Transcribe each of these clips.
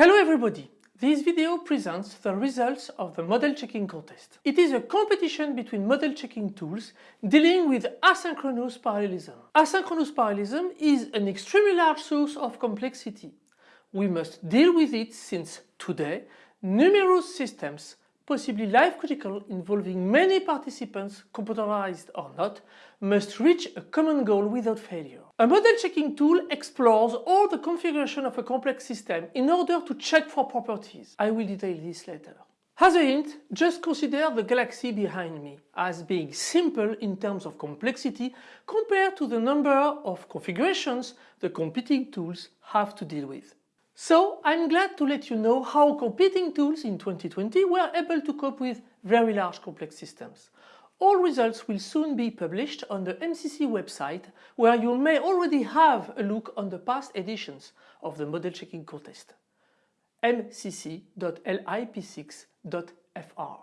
Hello everybody! This video presents the results of the model checking contest. It is a competition between model checking tools dealing with asynchronous parallelism. Asynchronous parallelism is an extremely large source of complexity. We must deal with it since today numerous systems possibly life critical involving many participants, computerized or not, must reach a common goal without failure. A model checking tool explores all the configuration of a complex system in order to check for properties. I will detail this later. As a hint, just consider the galaxy behind me as being simple in terms of complexity compared to the number of configurations the competing tools have to deal with. So I'm glad to let you know how competing tools in 2020 were able to cope with very large complex systems. All results will soon be published on the MCC website where you may already have a look on the past editions of the model checking contest mcc.lip6.fr.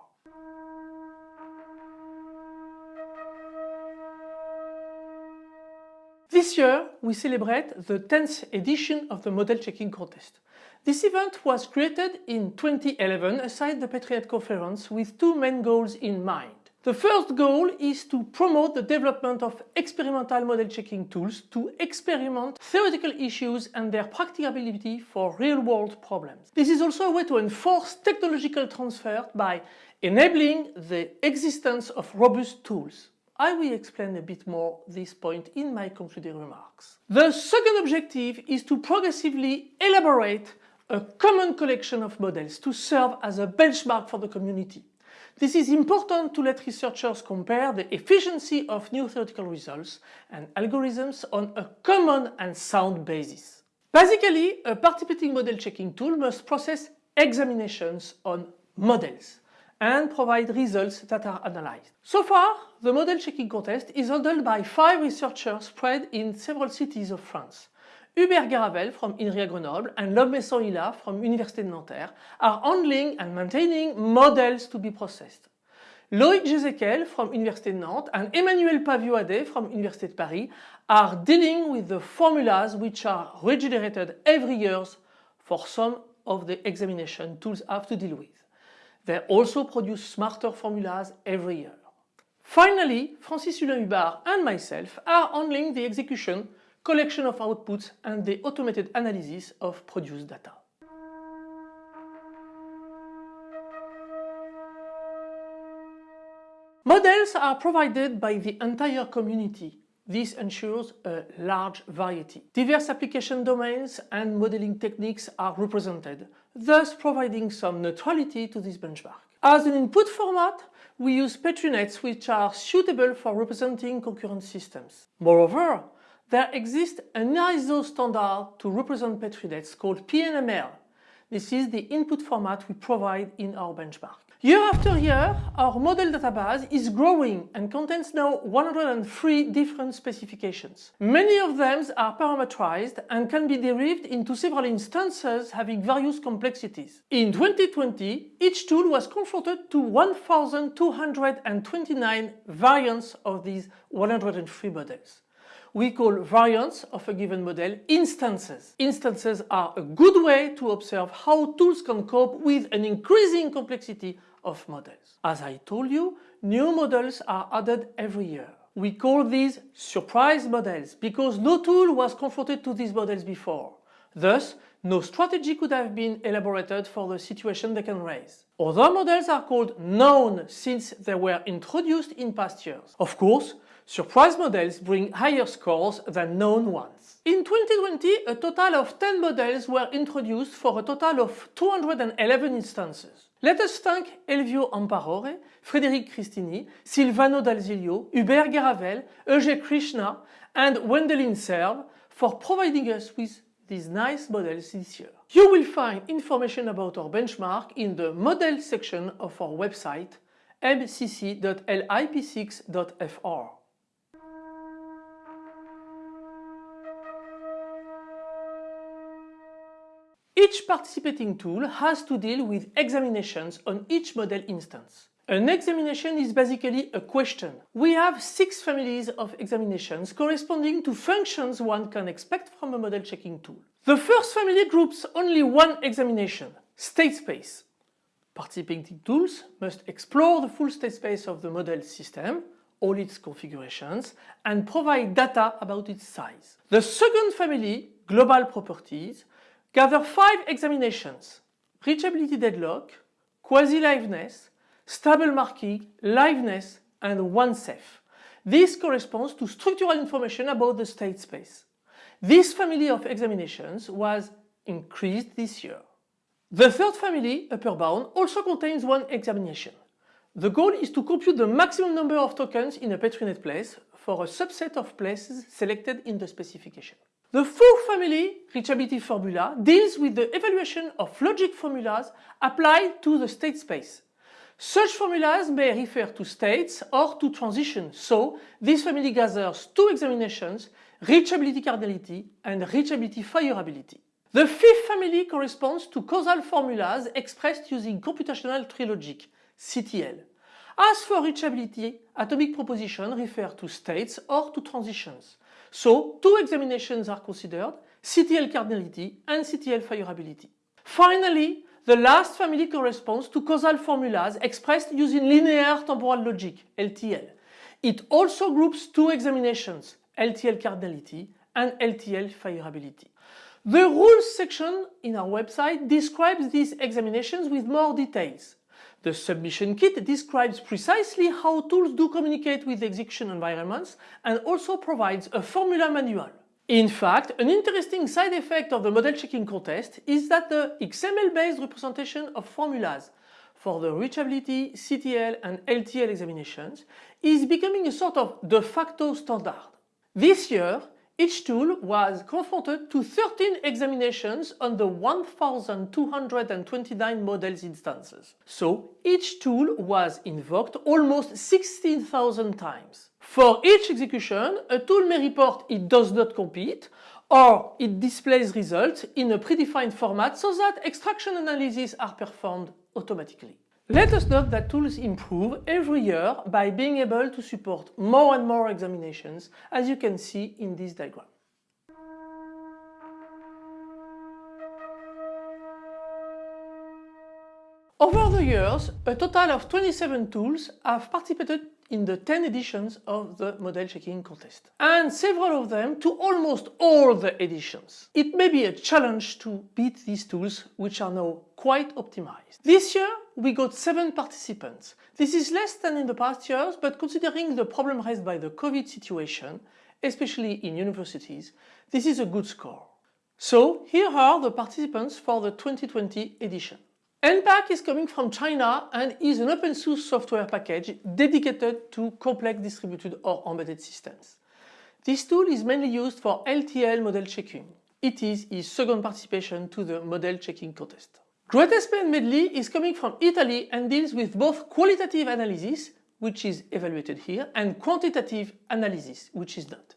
This year we celebrate the 10th edition of the Model Checking Contest. This event was created in 2011 aside the Petri Net Conference with two main goals in mind. The first goal is to promote the development of experimental model checking tools to experiment theoretical issues and their practicability for real-world problems. This is also a way to enforce technological transfer by enabling the existence of robust tools. I will explain a bit more this point in my concluding remarks. The second objective is to progressively elaborate a common collection of models to serve as a benchmark for the community. This is important to let researchers compare the efficiency of new theoretical results and algorithms on a common and sound basis. Basically, a participating model checking tool must process examinations on models and provide results that are analyzed. So far, the model checking contest is handled by five researchers spread in several cities of France. Hubert Garavel from INRIA Grenoble and Lom Messan Hillah from Université de Nanterre are handling and maintaining models to be processed. Loïg Jezequel from Université de Nantes and Emmanuel Paviot-Adet from Université de Paris are dealing with the formulas which are regenerated every year for some of the examination tools have to deal with. They also produce smarter formulas every year. Finally, Francis Hulin Hubard and myself are handling the execution, collection of outputs and the automated analysis of produced data. Models are provided by the entire community. This ensures a large variety. Diverse application domains and modeling techniques are represented, thus providing some neutrality to this benchmark. As an input format, we use Petri nets which are suitable for representing concurrent systems. Moreover, there exists an ISO standard to represent Petri nets called PNML. This is the input format we provide in our benchmark. Year after year, our model database is growing and contains now 103 different specifications. Many of them are parameterized and can be derived into several instances having various complexities. In 2020, each tool was confronted to 1,229 variants of these 103 models we call variants of a given model instances. Instances are a good way to observe how tools can cope with an increasing complexity of models. As I told you, new models are added every year. We call these surprise models because no tool was confronted to these models before. Thus, no strategy could have been elaborated for the situation they can raise. Other models are called known since they were introduced in past years. Of course, Surprise models bring higher scores than known ones. In 2020, a total of 10 models were introduced for a total of 211 instances. Let us thank Elvio Amparore, Frédéric Cristini, Silvano Dal Zilio, Hubert Garavel, Eugé Krishna and Wendelin Serwe for providing us with these nice models this year. You will find information about our benchmark in the model section of our website mcc.lip6.fr. Each participating tool has to deal with examinations on each model instance. An examination is basically a question. We have six families of examinations corresponding to functions one can expect from a model checking tool. The first family groups only one examination, state space. Participating tools must explore the full state space of the model system, all its configurations, and provide data about its size. The second family, global properties, gather five examinations, reachability deadlock, quasi-liveness, stable marking, liveness, and OneSafe. This corresponds to structural information about the state space. This family of examinations was increased this year. The third family, upper bound, also contains one examination. The goal is to compute the maximum number of tokens in a PetriNet place for a subset of places selected in the specification. The fourth family, reachability formula, deals with the evaluation of logic formulas applied to the state space. Such formulas may refer to states or to transitions, so this family gathers two examinations, reachability cardinality and reachability fireability. The fifth family corresponds to causal formulas expressed using computational tree logic, CTL. As for reachability, atomic propositions refer to states or to transitions. So two examinations are considered, CTL cardinality and CTL fireability. Finally, the last family corresponds to causal formulas expressed using linear temporal logic, LTL. It also groups two examinations, LTL cardinality and LTL fireability. The rules section in our website describes these examinations with more details. The submission kit describes precisely how tools do communicate with execution environments and also provides a formula manual. In fact, an interesting side effect of the model checking contest is that the XML-based representation of formulas for the reachability, CTL and LTL examinations is becoming a sort of de facto standard. This year, each tool was confronted to 13 examinations on the 1229 models instances. So each tool was invoked almost 16,000 times. For each execution, a tool may report it does not compete or it displays results in a predefined format so that extraction analyses are performed automatically. Let us note that tools improve every year by being able to support more and more examinations as you can see in this diagram. Over the years, a total of 27 tools have participated in the 10 editions of the model checking contest. And several of them to almost all the editions. It may be a challenge to beat these tools, which are now quite optimized. This year, we got 7 participants. This is less than in the past years, but considering the problem raised by the COVID situation, especially in universities, this is a good score. So here are the participants for the 2020 edition. enPAC is coming from China and is an open source software package dedicated to complex distributed or embedded systems. This tool is mainly used for LTL model checking. It is his second participation to the model checking contest. GreatSPN Meddly is coming from Italy and deals with both qualitative analysis, which is evaluated here, and quantitative analysis, which is not.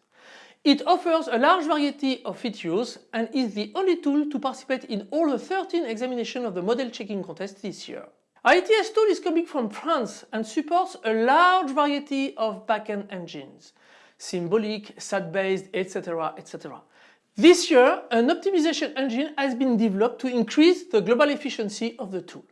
It offers a large variety of features and is the only tool to participate in all the 13 examinations of the model checking contest this year. ITS tool is coming from France and supports a large variety of backend engines, symbolic, SAT-based, etc, etc. This year, an optimization engine has been developed to increase the global efficiency of the tool.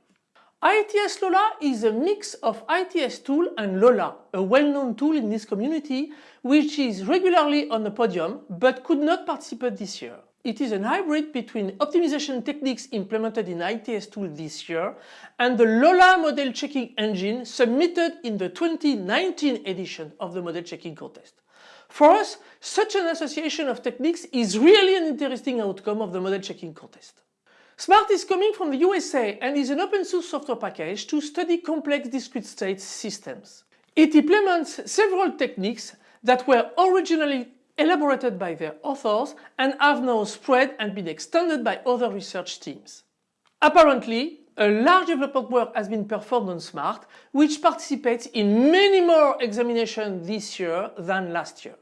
ITS Lola is a mix of ITS tool and Lola, a well-known tool in this community which is regularly on the podium but could not participate this year. It is a hybrid between optimization techniques implemented in ITS tool this year and the Lola model checking engine submitted in the 2019 edition of the model checking contest. For us, such an association of techniques is really an interesting outcome of the model checking contest. SMART is coming from the USA and is an open source software package to study complex discrete state systems. It implements several techniques that were originally elaborated by their authors and have now spread and been extended by other research teams. Apparently, a large development work has been performed on SMART, which participates in many more examinations this year than last year.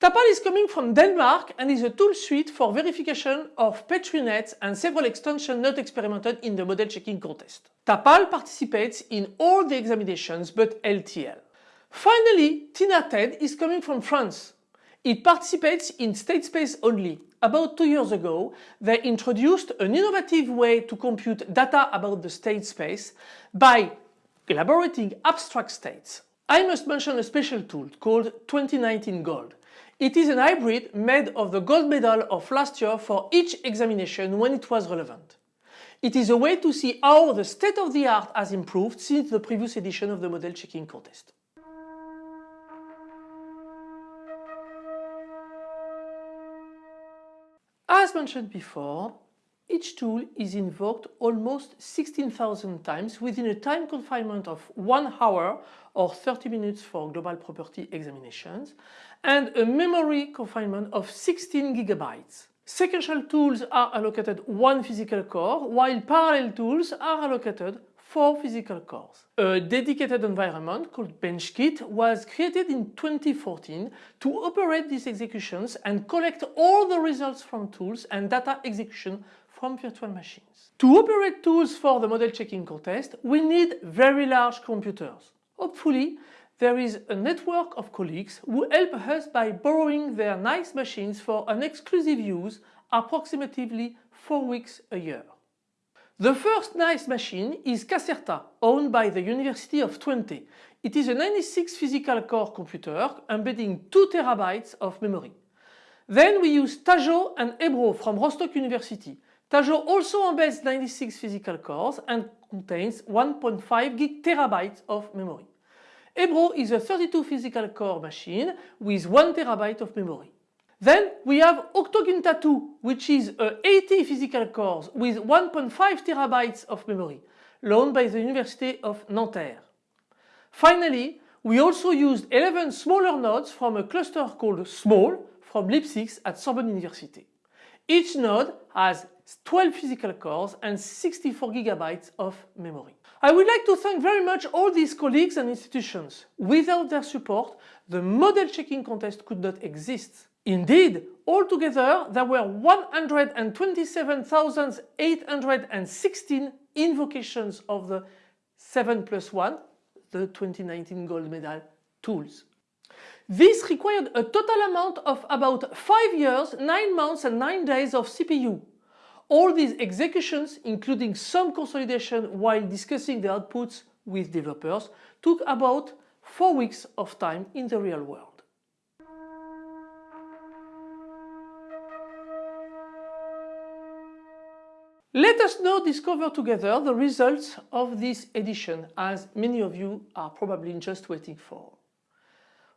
TAPAAL is coming from Denmark and is a tool suite for verification of Petri nets and several extensions not experimented in the model checking contest. TAPAAL participates in all the examinations but LTL. Finally, TINATED is coming from France. It participates in state space only. About two years ago, they introduced an innovative way to compute data about the state space by elaborating abstract states. I must mention a special tool called 2019 Gold. It is an hybrid made of the gold medal of last year for each examination when it was relevant. It is a way to see how the state of the art has improved since the previous edition of the model checking contest. As mentioned before, each tool is invoked almost 16,000 times within a time confinement of 1 hour or 30 minutes for global property examinations and a memory confinement of 16 gigabytes. Sequential tools are allocated one physical core while parallel tools are allocated four physical cores. A dedicated environment called BenchKit was created in 2014 to operate these executions and collect all the results from tools and data execution from virtual machines. To operate tools for the model checking contest, we need very large computers. Hopefully, there is a network of colleagues who help us by borrowing their nice machines for an exclusive use approximately 4 weeks a year. The first nice machine is Caserta, owned by the University of Twente. It is a 96 physical core computer embedding 2 terabytes of memory. Then we use Tajo and Ebro from Rostock University. Tajo also embeds 96 physical cores and contains 1.5 gig terabytes of memory. Ebro is a 32 physical core machine with 1 terabyte of memory. Then we have Octoginta 2 which is a 80 physical cores with 1.5 terabytes of memory loaned by the University of Nanterre. Finally, we also used 11 smaller nodes from a cluster called SMALL from LIP6 at Sorbonne University. Each node has 12 physical cores and 64 gigabytes of memory. I would like to thank very much all these colleagues and institutions. Without their support, the model checking contest could not exist. Indeed, altogether there were 127,816 invocations of the 7 plus 1, the 2019 gold medal tools. This required a total amount of about 5 years, 9 months and 9 days of CPU. All these executions, including some consolidation while discussing the outputs with developers, took about 4 weeks of time in the real world. Let us now discover together the results of this edition as many of you are probably just waiting for.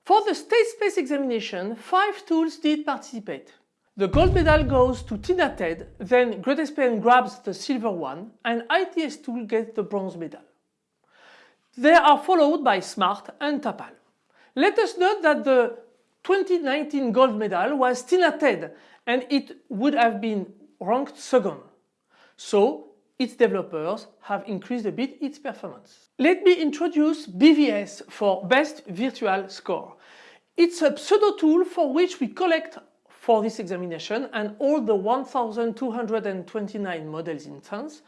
For the state space examination, five tools did participate. The gold medal goes to Tina Ted, then GreatSPN grabs the silver one and ITS tool gets the bronze medal. They are followed by SMART and TAPAAL. Let us note that the 2019 gold medal was Tina Ted and it would have been ranked second. So its developers have increased a bit its performance. Let me introduce BVS for Best Virtual Score. It's a pseudo tool for which we collect for this examination and all the 1229 models in France,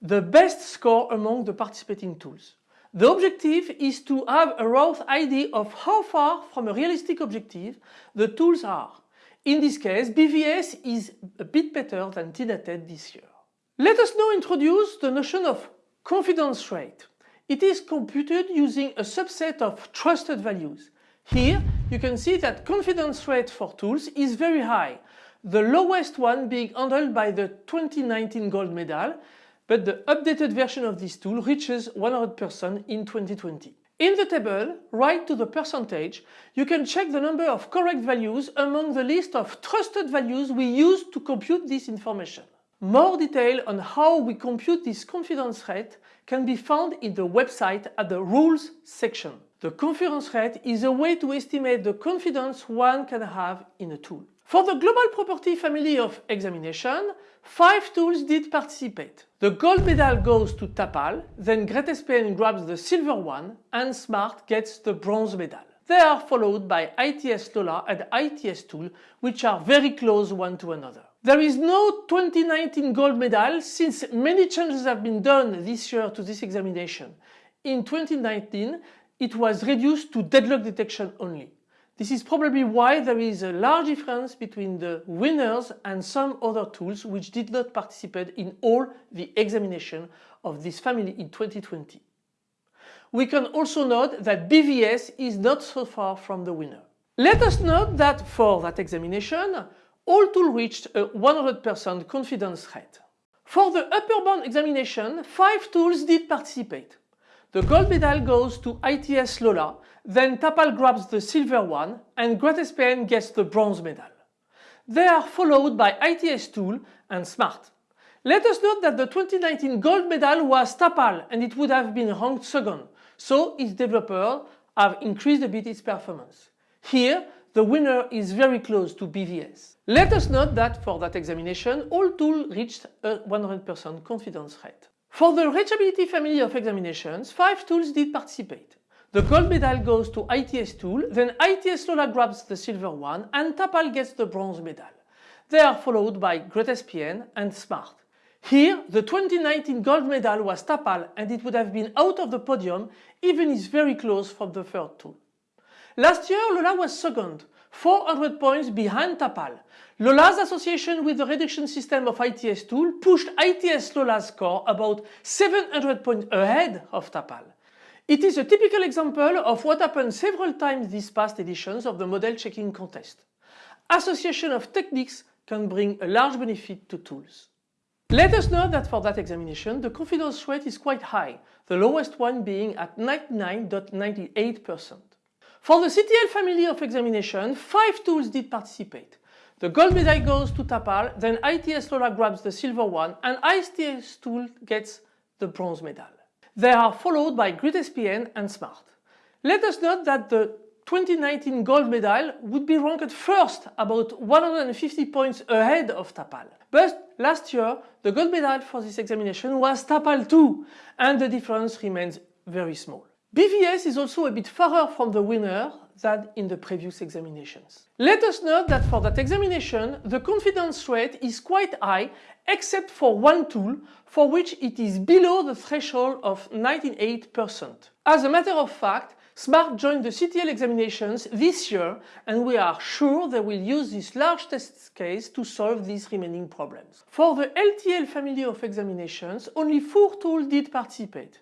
the best score among the participating tools. The objective is to have a rough idea of how far from a realistic objective the tools are. In this case, BVS is a bit better than TINATED this year. Let us now introduce the notion of confidence rate. It is computed using a subset of trusted values. Here you can see that confidence rate for tools is very high, the lowest one being handled by the 2019 gold medal, but the updated version of this tool reaches 100% in 2020. In the table, right to the percentage, you can check the number of correct values among the list of trusted values we use to compute this information. More detail on how we compute this confidence rate can be found in the website at the Rules section. The confidence rate is a way to estimate the confidence one can have in a tool. For the global property family of examination, five tools did participate. The gold medal goes to TAPAAL, then GreatSPN grabs the silver one and SMART gets the bronze medal. They are followed by ITS Lola and ITS Tool, which are very close one to another. There is no 2019 gold medal since many changes have been done this year to this examination. In 2019, it was reduced to deadlock detection only. This is probably why there is a large difference between the winners and some other tools which did not participate in all the examination of this family in 2020. We can also note that BVS is not so far from the winner. Let us note that for that examination, all tools reached a 100% confidence rate. For the upper bound examination, five tools did participate. The gold medal goes to ITS Lola, then TAPAAL grabs the silver one and GreatSPN gets the bronze medal. They are followed by ITS Tool and Smart. Let us note that the 2019 gold medal was TAPAAL and it would have been ranked second, so its developers have increased a bit its performance. Here, the winner is very close to BVS. Let us note that for that examination, all tools reached a 100% confidence rate. For the reachability family of examinations, five tools did participate. The gold medal goes to ITS tool, then ITS Lola grabs the silver one and TAPAAL gets the bronze medal. They are followed by GreatSPN and Smart. Here, the 2019 gold medal was TAPAAL and it would have been out of the podium even if very close from the third tool. Last year, Lola was second, 400 points behind TAPAAL. Lola's association with the reduction system of ITS tool pushed ITS Lola's score about 700 points ahead of TAPAAL. It is a typical example of what happened several times these past editions of the model checking contest. Association of techniques can bring a large benefit to tools. Let us note that for that examination, the confidence rate is quite high, the lowest one being at 99.98%. For the CTL family of examination, five tools did participate. The gold medal goes to TAPAAL, then ITS Lola grabs the silver one and ITS tool gets the bronze medal. They are followed by GreatSPN and Smart. Let us note that the 2019 gold medal would be ranked first about 150 points ahead of TAPAAL. But last year the gold medal for this examination was TAPAAL too and the difference remains very small. BVS is also a bit farther from the winner than in the previous examinations. Let us note that for that examination the confidence rate is quite high except for one tool for which it is below the threshold of 98%. As a matter of fact, Smart joined the CTL examinations this year and we are sure they will use this large test case to solve these remaining problems. For the LTL family of examinations, only four tools did participate.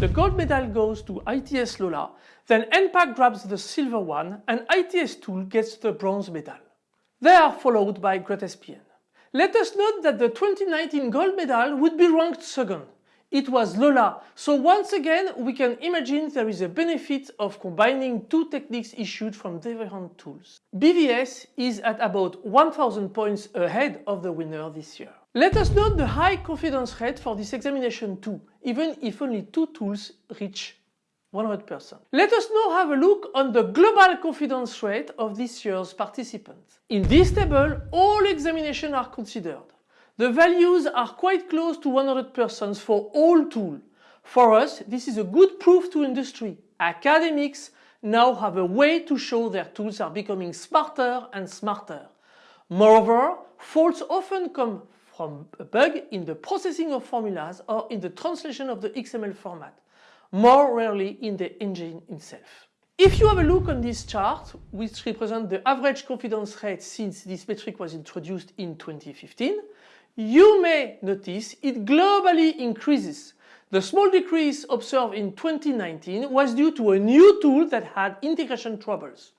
The gold medal goes to ITS Lola, then enPAC grabs the silver one and ITS Tool gets the bronze medal. They are followed by GreatSPN. Let us note that the 2019 gold medal would be ranked second. It was Lola, so once again we can imagine there is a benefit of combining two techniques issued from different tools. BVS is at about 1000 points ahead of the winner this year. Let us note the high confidence rate for this examination too, even if only two tools reach 100%. Let us now have a look on the global confidence rate of this year's participants. In this table, all examinations are considered. The values are quite close to 100% for all tools. For us, this is a good proof to industry. Academics now have a way to show their tools are becoming smarter and smarter. Moreover, faults often come from a bug in the processing of formulas or in the translation of the XML format, more rarely in the engine itself. If you have a look on this chart, which represents the average confidence rate since this metric was introduced in 2015, you may notice it globally increases. The small decrease observed in 2019 was due to a new tool that had integration troubles.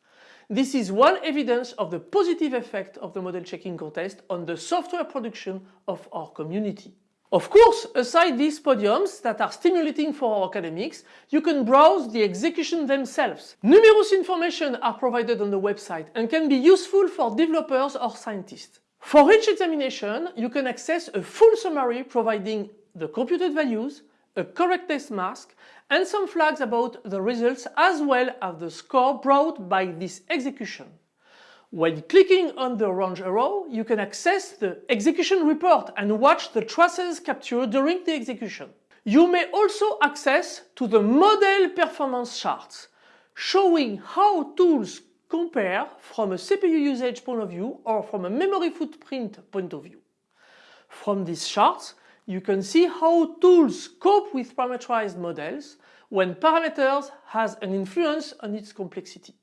This is one evidence of the positive effect of the model checking contest on the software production of our community. Of course, aside these podiums that are stimulating for our academics, you can browse the execution themselves. Numerous information are provided on the website and can be useful for developers or scientists. For each examination, you can access a full summary providing the computed values, a correct test mask and some flags about the results as well as the score brought by this execution. When clicking on the orange arrow, you can access the execution report and watch the traces captured during the execution. You may also access to the model performance charts. showing how tools compare from a CPU usage point of view or from a memory footprint point of view. From these charts, you can see how tools cope with parameterized models when parameters has an influence on its complexity.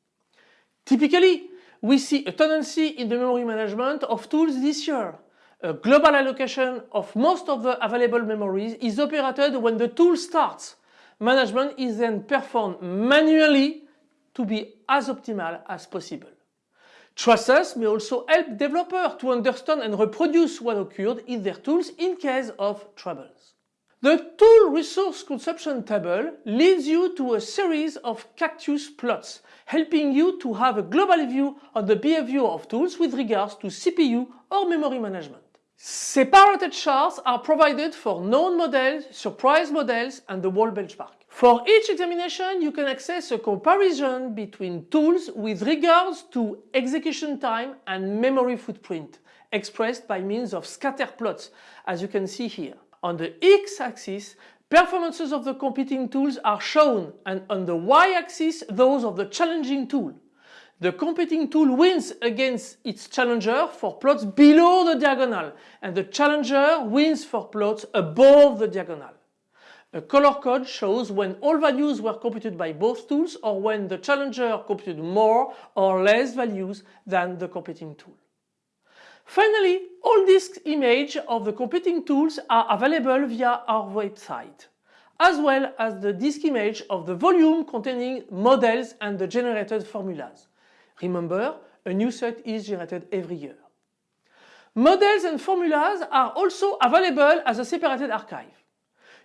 Typically, we see a tendency in the memory management of tools this year. A global allocation of most of the available memories is operated when the tool starts. Management is then performed manually to be as optimal as possible. Trusses may also help developers to understand and reproduce what occurred in their tools in case of troubles. The tool resource consumption table leads you to a series of cactus plots, helping you to have a global view on the behavior of tools with regards to CPU or memory management. Separated charts are provided for known models, surprise models and the wall benchmark. For each examination, you can access a comparison between tools with regards to execution time and memory footprint, expressed by means of scatter plots, as you can see here. On the x-axis, performances of the competing tools are shown and on the y-axis those of the challenging tool. The competing tool wins against its challenger for plots below the diagonal and the challenger wins for plots above the diagonal. A color code shows when all values were computed by both tools or when the challenger computed more or less values than the competing tool. Finally, all disk images of the competing tools are available via our website, as well as the disk image of the volume containing models and the generated formulas. Remember, a new set is generated every year. Models and formulas are also available as a separated archive.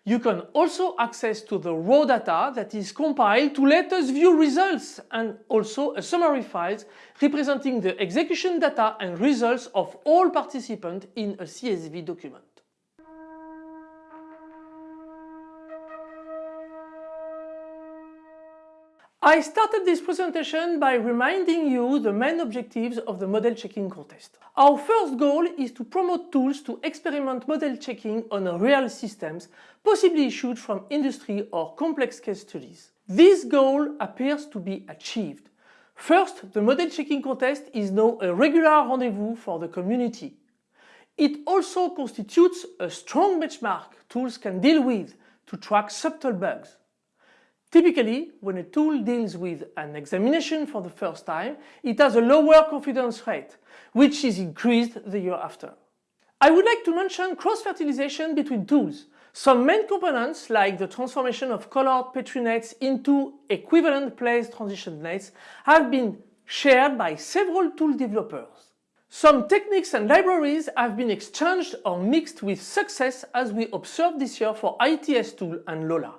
You can also access to the raw data that is compiled to let us view results and also a summary files representing the execution data and results of all participants in a CSV document. I started this presentation by reminding you the main objectives of the model checking contest. Our first goal is to promote tools to experiment model checking on real systems, possibly issued from industry or complex case studies. This goal appears to be achieved. First, the model checking contest is now a regular rendezvous for the community. It also constitutes a strong benchmark tools can deal with to track subtle bugs. Typically, when a tool deals with an examination for the first time, it has a lower confidence rate, which is increased the year after. I would like to mention cross-fertilization between tools. Some main components, like the transformation of colored Petri nets into equivalent place transition nets, have been shared by several tool developers. Some techniques and libraries have been exchanged or mixed with success as we observed this year for ITS tool and Lola.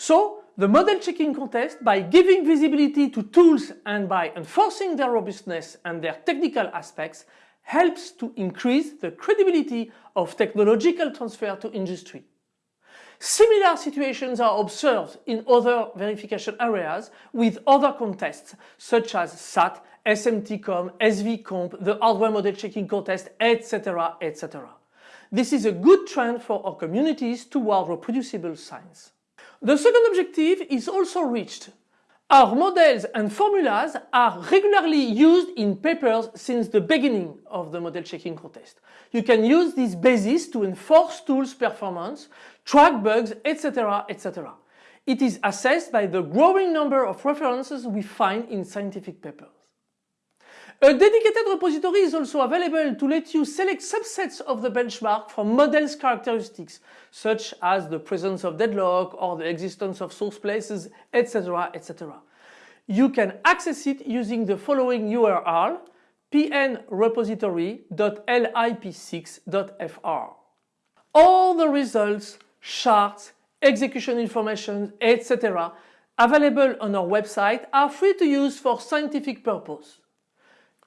So the model checking contest, by giving visibility to tools and by enforcing their robustness and their technical aspects, helps to increase the credibility of technological transfer to industry. Similar situations are observed in other verification areas with other contests such as SAT, SMTCOMP, SVComp, the hardware model checking contest, etc. etc. This is a good trend for our communities toward reproducible science. The second objective is also reached. Our models and formulas are regularly used in papers since the beginning of the model checking contest. You can use this basis to enforce tools performance, track bugs, etc. etc. It is assessed by the growing number of references we find in scientific papers. A dedicated repository is also available to let you select subsets of the benchmark from models characteristics, such as the presence of deadlock or the existence of source places, etc. etc. You can access it using the following URL pnrepository.lip6.fr. All the results, charts, execution information, etc. available on our website are free to use for scientific purpose.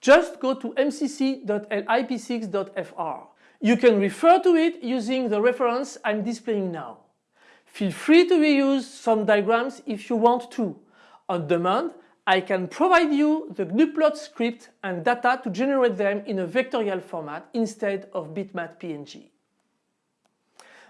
Just go to mcc.lip6.fr. You can refer to it using the reference I'm displaying now. Feel free to reuse some diagrams if you want to. On demand, I can provide you the gnuplot script and data to generate them in a vectorial format instead of bitmap PNG.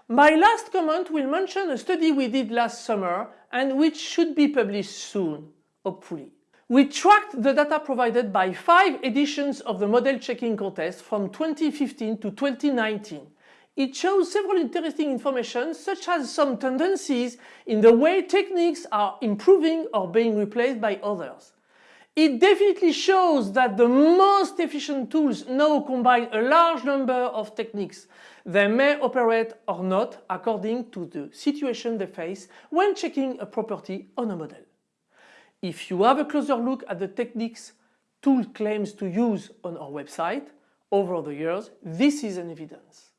My last comment will mention a study we did last summer and which should be published soon, hopefully. We tracked the data provided by five editions of the model checking contest from 2015 to 2019. It shows several interesting information such as some tendencies in the way techniques are improving or being replaced by others. It definitely shows that the most efficient tools now combine a large number of techniques. They may operate or not according to the situation they face when checking a property on a model. If you have a closer look at the techniques tool claims to use on our website over the years, this is an evidence.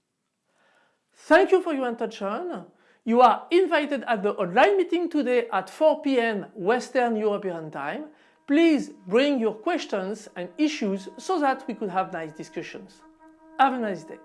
Thank you for your attention. You are invited at the online meeting today at 4 p.m. Western European time. Please bring your questions and issues so that we could have nice discussions. Have a nice day.